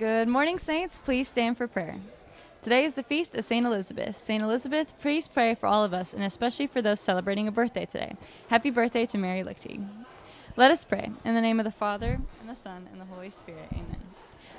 Good morning, Saints. Please stand for prayer. Today is the feast of St. Elizabeth. St. Elizabeth, please pray for all of us, and especially for those celebrating a birthday today. Happy birthday to Mary Lichtig. Let us pray. In the name of the Father, and the Son, and the Holy Spirit. Amen.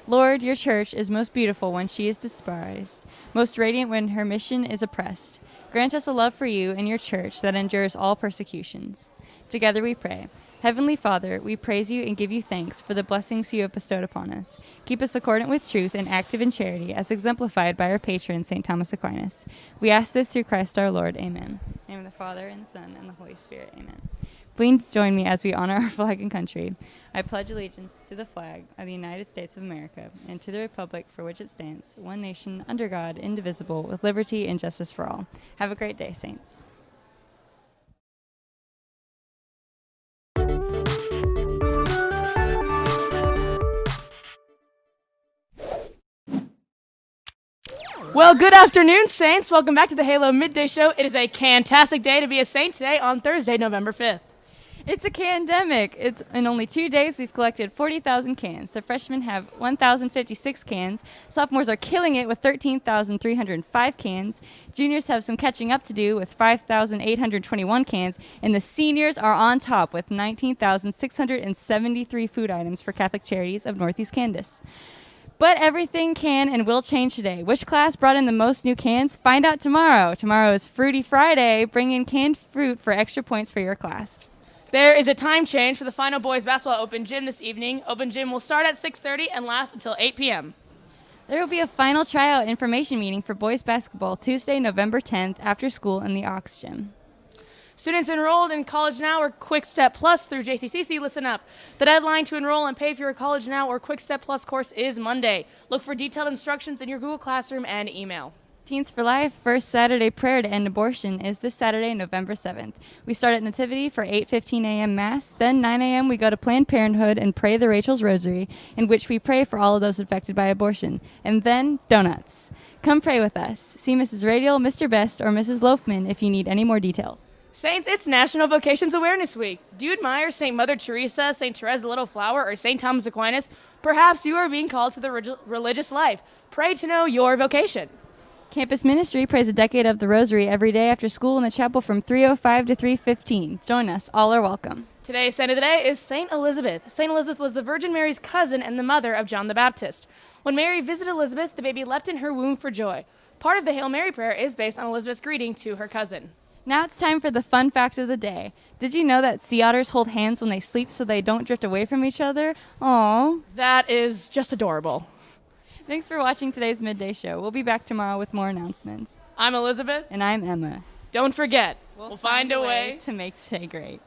Lord, your church is most beautiful when she is despised, most radiant when her mission is oppressed. Grant us a love for you and your church that endures all persecutions. Together we pray. Heavenly Father, we praise you and give you thanks for the blessings you have bestowed upon us. Keep us accordant with truth and active in charity, as exemplified by our patron, St. Thomas Aquinas. We ask this through Christ our Lord. Amen. In the name of the Father, and the Son, and the Holy Spirit. Amen. Please join me as we honor our flag and country. I pledge allegiance to the flag of the United States of America and to the republic for which it stands, one nation, under God, indivisible, with liberty and justice for all. Have a great day, Saints. Well, good afternoon, Saints. Welcome back to the Halo Midday Show. It is a fantastic day to be a Saint today on Thursday, November 5th. It's a pandemic. It's in only two days we've collected 40,000 cans. The freshmen have 1,056 cans. Sophomores are killing it with 13,305 cans. Juniors have some catching up to do with 5,821 cans, and the seniors are on top with 19,673 food items for Catholic Charities of Northeast Kansas. But everything can and will change today. Which class brought in the most new cans? Find out tomorrow. Tomorrow is Fruity Friday. Bring in canned fruit for extra points for your class. There is a time change for the final boys basketball open gym this evening. Open gym will start at 6:30 and last until 8 p.m. There will be a final tryout information meeting for boys basketball Tuesday, November 10th after school in the Aux Gym. Students enrolled in College Now or Quick Step Plus through JCCC, listen up. The deadline to enroll and pay for your College Now or Quick Step Plus course is Monday. Look for detailed instructions in your Google Classroom and email. Teens for Life first Saturday prayer to end abortion is this Saturday, November 7th. We start at Nativity for 8:15 a.m. Mass. Then 9 a.m. we go to Planned Parenthood and pray the Rachel's Rosary, in which we pray for all of those affected by abortion. And then donuts. Come pray with us. See Mrs. Radial, Mr. Best, or Mrs. Loafman if you need any more details. Saints, it's National Vocations Awareness Week. Do you admire St. Mother Teresa, St. Therese the Little Flower, or St. Thomas Aquinas? Perhaps you are being called to the reg- religious life. Pray to know your vocation. Campus Ministry prays a decade of the Rosary every day after school in the chapel from 3:05 to 3:15. Join us. All are welcome. Today's saint of the day is Saint Elizabeth. Saint Elizabeth was the Virgin Mary's cousin and the mother of John the Baptist. When Mary visited Elizabeth, the baby leapt in her womb for joy. Part of the Hail Mary prayer is based on Elizabeth's greeting to her cousin. Now it's time for the fun fact of the day. Did you know that sea otters hold hands when they sleep so they don't drift away from each other? Aww. That is just adorable. Thanks for watching today's midday show. We'll be back tomorrow with more announcements. I'm Elizabeth. And I'm Emma. Don't forget, we'll, we'll find, find, a way, way to make today great.